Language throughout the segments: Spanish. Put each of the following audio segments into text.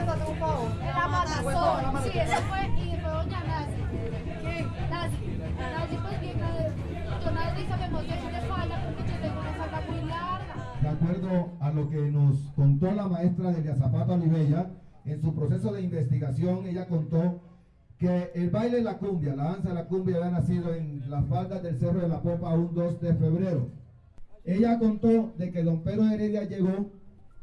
favor. El Amazon, sí, eso fue, y fue doña Nazi. ¿Quién? Nazi, Nazi pues bien, yo que falla porque yo tengo una falda muy larga. De acuerdo a lo que nos contó la maestra Delia Zapata Olivella, en su proceso de investigación ella contó que el baile de la cumbia, la danza de la cumbia había nacido en las faldas del Cerro de la Popa un 2 de febrero. Ella contó de que don Pedro Heredia llegó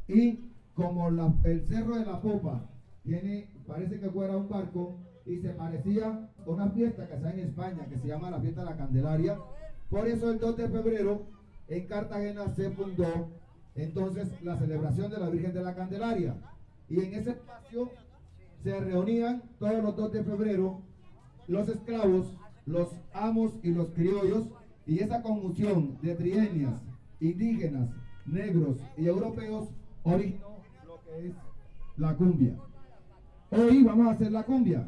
y como el Cerro de la Popa tiene, parece que fuera un barco y se parecía a una fiesta que se en España que se llama la fiesta de la Candelaria, por eso el 2 de febrero en Cartagena se fundó entonces la celebración de la Virgen de la Candelaria. Y en ese espacio se reunían todos los 2 de febrero los esclavos, los amos y los criollos, y esa conjunción de trienias, indígenas, negros y europeos originó es la cumbia. Hoy vamos a hacer la cumbia.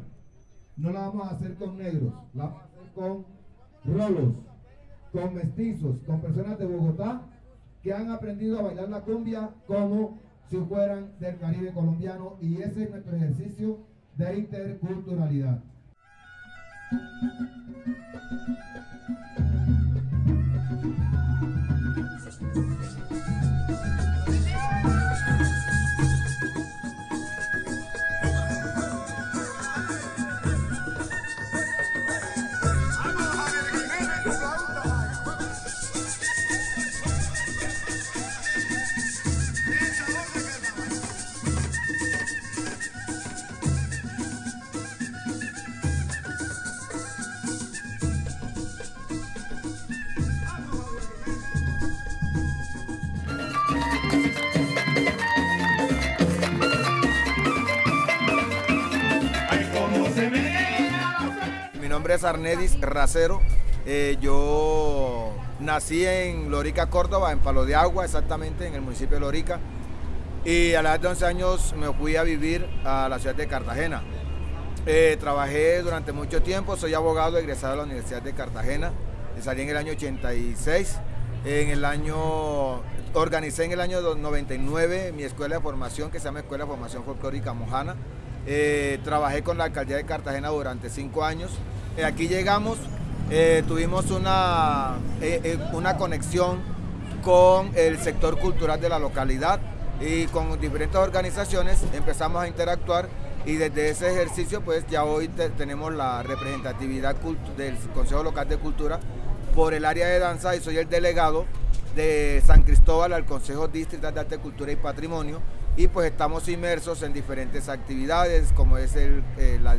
No la vamos a hacer con negros, la vamos a hacer con rolos, con mestizos, con personas de Bogotá que han aprendido a bailar la cumbia como si fueran del Caribe colombiano y ese es nuestro ejercicio de interculturalidad. Nombre es Arnedis Racero. Eh, yo nací en Lorica, Córdoba, en Palo de Agua, exactamente, en el municipio de Lorica. Y a la edad de 11 años me fui a vivir a la ciudad de Cartagena. Eh, trabajé durante mucho tiempo, soy abogado egresado de la Universidad de Cartagena. Salí en el año 86. En el año, organicé en el año 99 mi escuela de formación que se llama Escuela de Formación Folclórica Mojana. Eh, trabajé con la alcaldía de Cartagena durante cinco años. Eh, aquí llegamos, eh, tuvimos una, eh, una conexión con el sector cultural de la localidad y con diferentes organizaciones empezamos a interactuar y desde ese ejercicio pues ya hoy te- tenemos la representatividad del Consejo Local de Cultura por el área de danza y soy el delegado de San Cristóbal al Consejo Distrital de Arte, Cultura y Patrimonio y pues estamos inmersos en diferentes actividades como es el,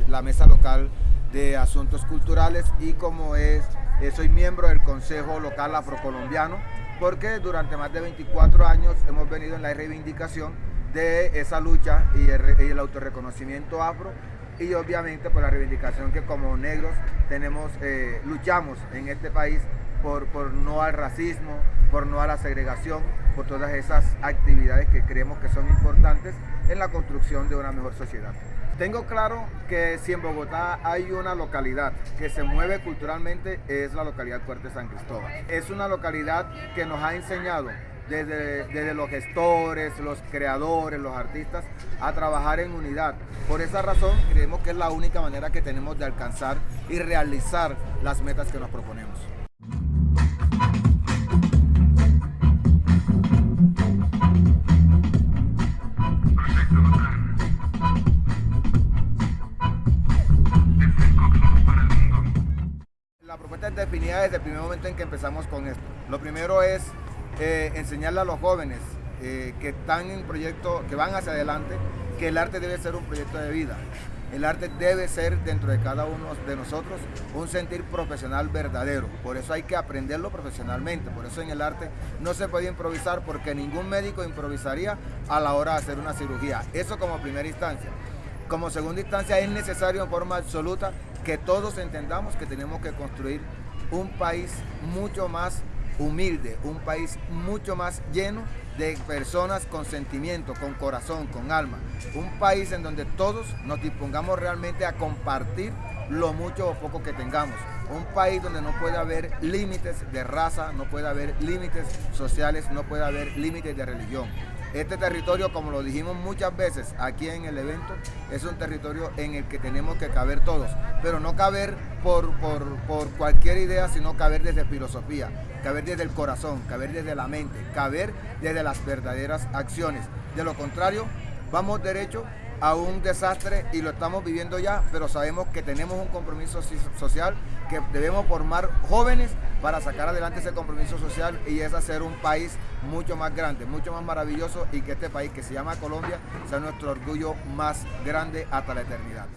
la mesa local de asuntos culturales y como es, eh, soy miembro del Consejo Local Afrocolombiano porque durante más de 24 años hemos venido en la reivindicación de esa lucha y el, y autorreconocimiento afro y obviamente por la reivindicación que como negros tenemos, eh, luchamos en este país por, por no al racismo, por no a la segregación, por todas esas actividades que creemos que son importantes en la construcción de una mejor sociedad. Tengo claro que si en Bogotá hay una localidad que se mueve culturalmente es la localidad Fuerte San Cristóbal. Es una localidad que nos ha enseñado desde, desde los gestores, los creadores, los artistas, a trabajar en unidad. Por esa razón creemos que es la única manera que tenemos de alcanzar y realizar las metas que nos proponemos. La propuesta es definida desde el primer momento en que empezamos con esto. Lo primero es eh, enseñarle a los jóvenes eh, que están en proyecto, que van hacia adelante, que el arte debe ser un proyecto de vida. El arte debe ser dentro de cada uno de nosotros un sentir profesional verdadero. Por eso hay que aprenderlo profesionalmente. Por eso en el arte no se puede improvisar porque ningún médico improvisaría a la hora de hacer una cirugía. Eso como primera instancia. Como segunda instancia es necesario en forma absoluta que todos entendamos que tenemos que construir un país mucho más humilde, un país mucho más lleno de personas con sentimiento, con corazón, con alma. Un país en donde todos nos dispongamos realmente a compartir lo mucho o poco que tengamos. un país donde no puede haber límites de raza, no puede haber límites sociales, no puede haber límites de religión. Este territorio, como lo dijimos muchas veces aquí en el evento, es un territorio en el que tenemos que caber todos, pero no caber por, por, por cualquier idea, sino caber desde filosofía, caber desde el corazón, caber desde la mente, caber desde las verdaderas acciones. De lo contrario, vamos derecho a un desastre y lo estamos viviendo ya, pero sabemos que tenemos un compromiso social, que debemos formar jóvenes para sacar adelante ese compromiso social y es hacer un país mucho más grande, mucho más maravilloso y que este país que se llama Colombia sea nuestro orgullo más grande hasta la eternidad.